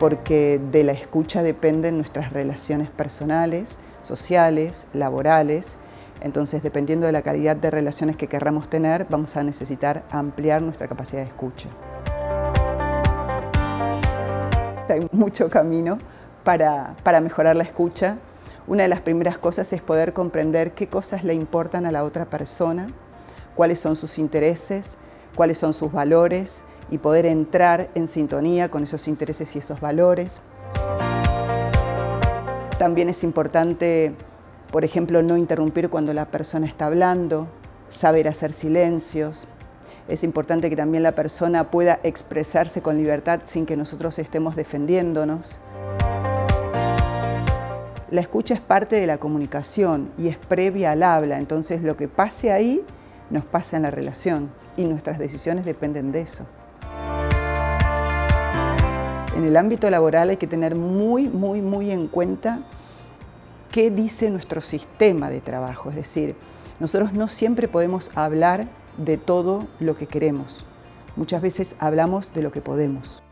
porque de la escucha dependen nuestras relaciones personales, sociales, laborales, entonces dependiendo de la calidad de relaciones que querramos tener, vamos a necesitar ampliar nuestra capacidad de escucha. Hay mucho camino para, para mejorar la escucha. Una de las primeras cosas es poder comprender qué cosas le importan a la otra persona, cuáles son sus intereses, cuáles son sus valores y poder entrar en sintonía con esos intereses y esos valores. También es importante, por ejemplo, no interrumpir cuando la persona está hablando, saber hacer silencios. Es importante que también la persona pueda expresarse con libertad sin que nosotros estemos defendiéndonos. La escucha es parte de la comunicación y es previa al habla, entonces lo que pase ahí nos pasa en la relación y nuestras decisiones dependen de eso. En el ámbito laboral hay que tener muy, muy, muy en cuenta qué dice nuestro sistema de trabajo. Es decir, nosotros no siempre podemos hablar de todo lo que queremos. Muchas veces hablamos de lo que podemos.